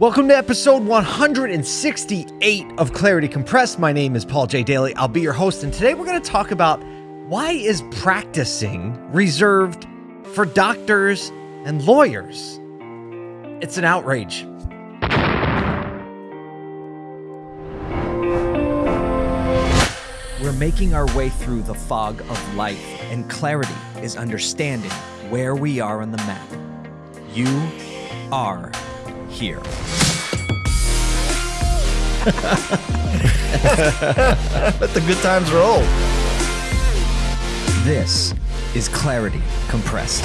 Welcome to episode 168 of Clarity Compressed. My name is Paul J. Daly. I'll be your host, and today we're going to talk about why is practicing reserved for doctors and lawyers? It's an outrage. We're making our way through the fog of life, and clarity is understanding where we are on the map. You are here. Let the good times roll. This is Clarity Compressed.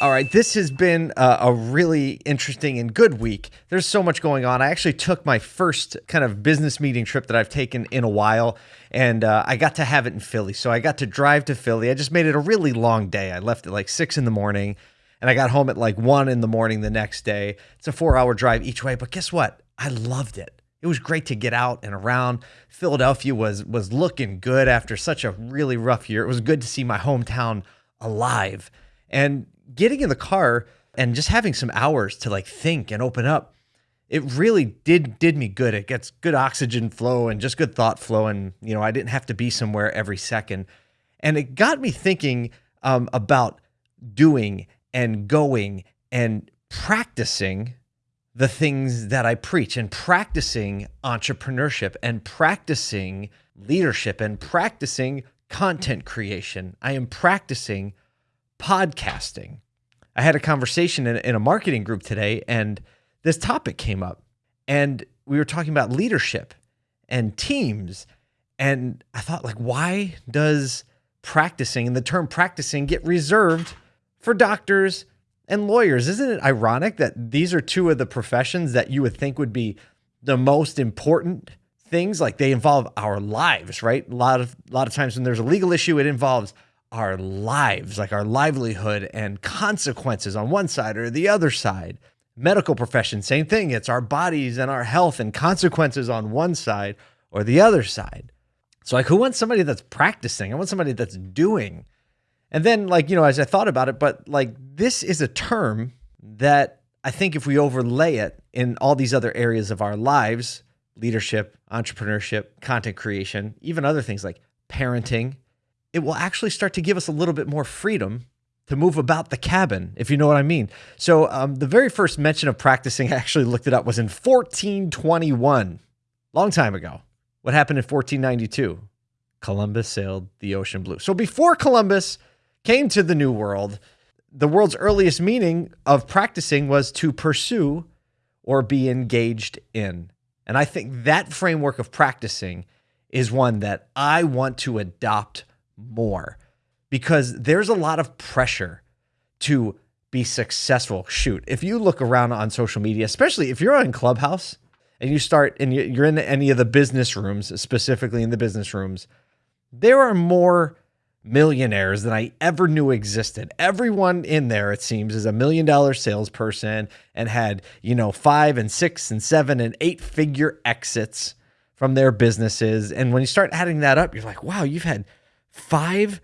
All right, this has been a, a, really interesting and good week. There's so much going on. I actually took my first kind of business meeting trip that I've taken in a while, and uh, I got to have it in Philly. So I got to drive to Philly. I just made it a really long day. I left at like six in the morning, and I got home at like one in the morning the next day. It's a four hour drive each way, but guess what? I loved it. It was great to get out and around. Philadelphia was was looking good after such a really rough year. It was good to see my hometown alive. And getting in the car and just having some hours to like think and open up, it really did did me good. It gets good oxygen flow and just good thought flow. And you know, I didn't have to be somewhere every second. And it got me thinking um, about doing and going and practicing the things that I preach and practicing entrepreneurship and practicing leadership and practicing content creation. I am practicing podcasting. I had a conversation in, in, a marketing group today, and this topic came up. And we were talking about leadership and teams. And I thought, like, why does practicing and the term practicing get reserved for doctors and lawyers. Isn't it ironic that these are two of the professions that you would think would be the most important things? Like they involve our lives, right? A lot of a lot of times when there's a legal issue, it involves our lives, like our livelihood and consequences on one side or the other side. Medical profession, same thing. It's our bodies and our health and consequences on one side or the other side. So, like, who wants somebody that's practicing? I want somebody that's doing. And then, like, you know, as I thought about it, but like, this is a term that I think if we overlay it in all these other areas of our lives leadership, entrepreneurship, content creation, even other things like parenting it will actually start to give us a little bit more freedom to move about the cabin, if you know what I mean. So, um, the very first mention of practicing, I actually looked it up, was in 1421, long time ago. What happened in 1492? Columbus sailed the ocean blue. So, before Columbus, came to the New World, the world's earliest meaning of practicing was to pursue or be engaged in. And I think that framework of practicing is one that I want to adopt more because there's a lot of pressure to be successful. Shoot, if you look around on social media, especially if you're on Clubhouse and you start and you're in any of the business rooms, specifically in the business rooms, there are more millionaires than I ever knew existed. Everyone in there, it seems, is a million dollar salesperson and had, you know, five and six and seven and eight figure exits from their businesses. And when you start adding that up, you're like, wow, you've had five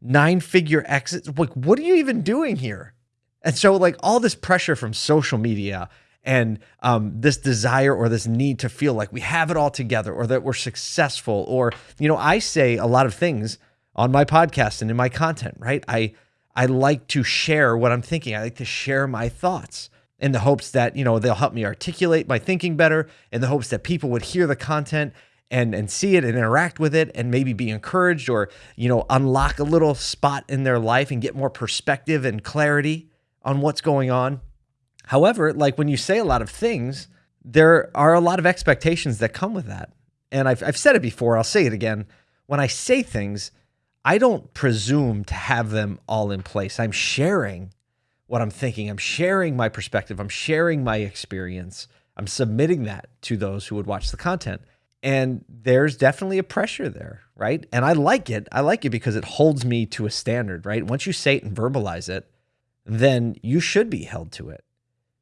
nine figure exits. Like, what are you even doing here? And so, like, all this pressure from social media and um, this desire or this need to feel like we have it all together or that we're successful or you know i say a lot of things on my podcast and in my content, right? I I like to share what I'm thinking. I like to share my thoughts in the hopes that, you know, they'll help me articulate my thinking better, in the hopes that people would hear the content and and see it and interact with it and maybe be encouraged or, you know, unlock a little spot in their life and get more perspective and clarity on what's going on. However, like when you say a lot of things, there are a lot of expectations that come with that. And I've, I've said it before, I'll say it again. When I say things, I don't presume to have them all in place. I'm sharing what I'm thinking. I'm sharing my perspective. I'm sharing my experience. I'm submitting that to those who would watch the content. And there's definitely a pressure there, right? And I like it. I like it because it holds me to a standard, right? Once you say it and verbalize it, then you should be held to it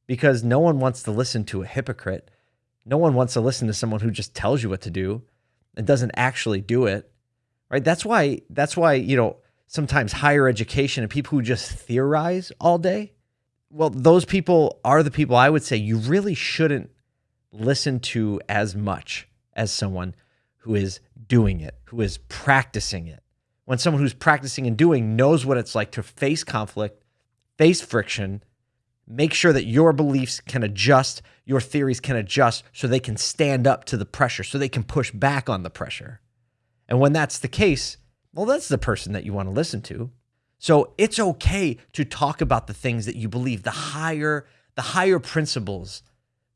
because no one wants to listen to a hypocrite. No one wants to listen to someone who just tells you what to do and doesn't actually do it right? That's why that's why, you know, sometimes higher education and people who just theorize all day, well, those people are the people I would say you really shouldn't listen to as much as someone who is doing it, who is practicing it. When someone who's practicing and doing knows what it's like to face conflict, face friction, make sure that your beliefs can adjust, your theories can adjust so they can stand up to the pressure, so they can push back on the pressure. And when that's the case, well, that's the person that you want to listen to. So it's okay to talk about the things that you believe, the higher, the higher principles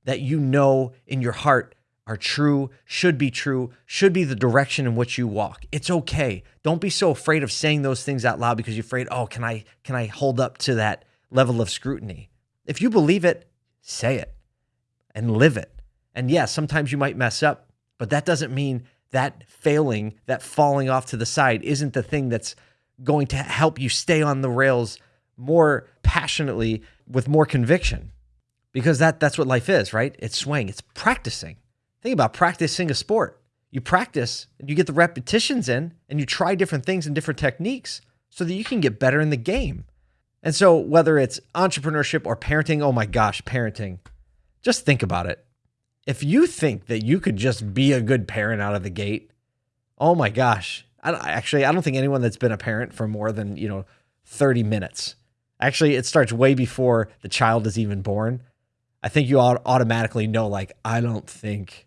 that you know in your heart are true, should be true, should be the direction in which you walk. It's okay. Don't be so afraid of saying those things out loud because you're afraid, "Oh, can I can I hold up to that level of scrutiny?" If you believe it, say it and live it. And yes, yeah, sometimes you might mess up, but that doesn't mean that failing, that falling off to the side isn't the thing that's going to help you stay on the rails more passionately with more conviction. Because that that's what life is, right? It's swaying, it's practicing. Think about practicing a sport. You practice and you get the repetitions in and you try different things and different techniques so that you can get better in the game. And so, whether it's entrepreneurship or parenting, oh my gosh, parenting, just think about it. If you think that you could just be a good parent out of the gate, oh my gosh. I, actually, I don't think anyone that's been a parent for more than, you know, 30 minutes. Actually, it starts way before the child is even born. I think you automatically know, like, I don't think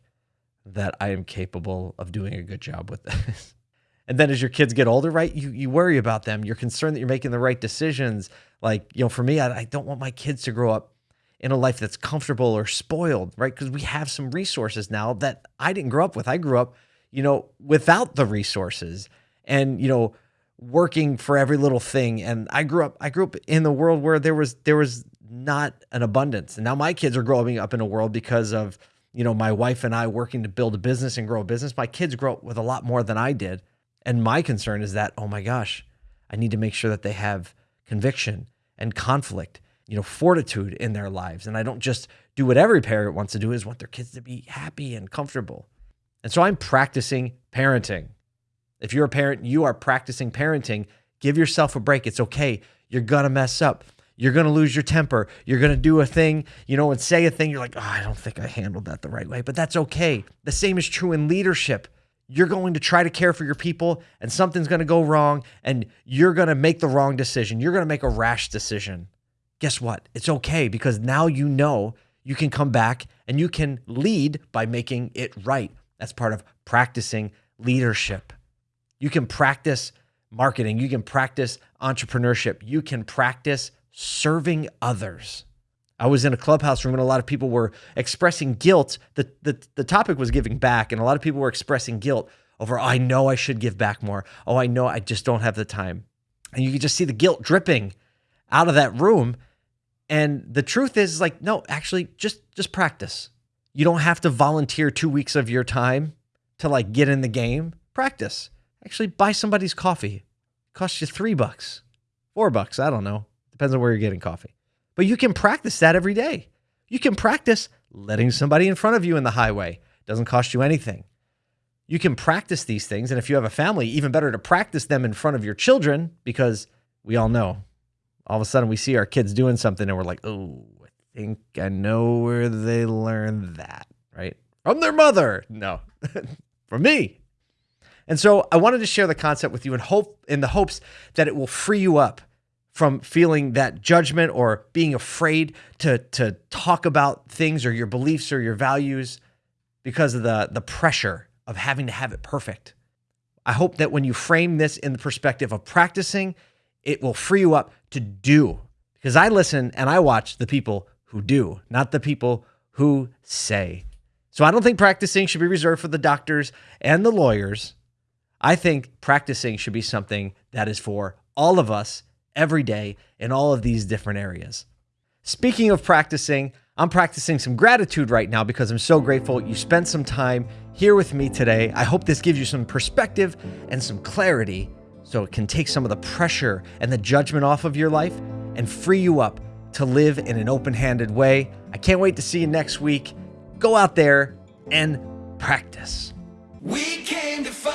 that I am capable of doing a good job with this. and then as your kids get older, right, you you worry about them. You're concerned that you're making the right decisions. Like, you know, for me, I, I don't want my kids to grow up in a life that's comfortable or spoiled, right? Because we have some resources now that I didn't grow up with. I grew up, you know, without the resources and, you know, working for every little thing. And I grew up, I grew up in the world where there was there was not an abundance. And now my kids are growing up in a world because of you know, my wife and I working to build a business and grow a business. My kids grow up with a lot more than I did. And my concern is that, oh my gosh, I need to make sure that they have conviction and conflict, you know, fortitude in their lives. And I don't just do what every parent wants to do is want their kids to be happy and comfortable. And so I'm practicing parenting. If you're a parent, you are practicing parenting. Give yourself a break. It's okay. You're going to mess up. You're going to lose your temper. You're going to do a thing, you know, and say a thing. You're like, oh, I don't think I handled that the right way, but that's okay. The same is true in leadership. You're going to try to care for your people, and something's going to go wrong, and you're going to make the wrong decision. You're going to make a rash decision. Guess what? It's okay because now you know you can come back and you can lead by making it right. That's part of practicing leadership. You can practice marketing, you can practice entrepreneurship, you can practice serving others. I was in a clubhouse room and a lot of people were expressing guilt. The, the, the topic was giving back, and a lot of people were expressing guilt over, oh, I know I should give back more. Oh, I know I just don't have the time. And you could just see the guilt dripping out of that room. And the truth is, like, no, actually, just just practice. You don't have to volunteer two weeks of your time to like get in the game. Practice. Actually, buy somebody's coffee. It costs you three bucks, four bucks. I don't know. Depends on where you're getting coffee. But you can practice that every day. You can practice letting somebody in front of you in the highway. Doesn't cost you anything. You can practice these things. And if you have a family, even better to practice them in front of your children because we all know all of a sudden we see our kids doing something and we're like, oh, I think I know where they learned that, right? From their mother. No, from me. And so I wanted to share the concept with you in hope in the hopes that it will free you up from feeling that judgment or being afraid to to talk about things or your beliefs or your values because of the the pressure of having to have it perfect. I hope that when you frame this in the perspective of practicing, it will free you up to do. Because I listen and I watch the people who do, not the people who say. So I don't think practicing should be reserved for the doctors and the lawyers. I think practicing should be something that is for all of us every day in all of these different areas. Speaking of practicing, I'm practicing some gratitude right now because I'm so grateful you spent some time here with me today. I hope this gives you some perspective and some clarity so it can take some of the pressure and the judgment off of your life and free you up to live in an open handed way. I can't wait to see you next week. Go out there and practice. We came to.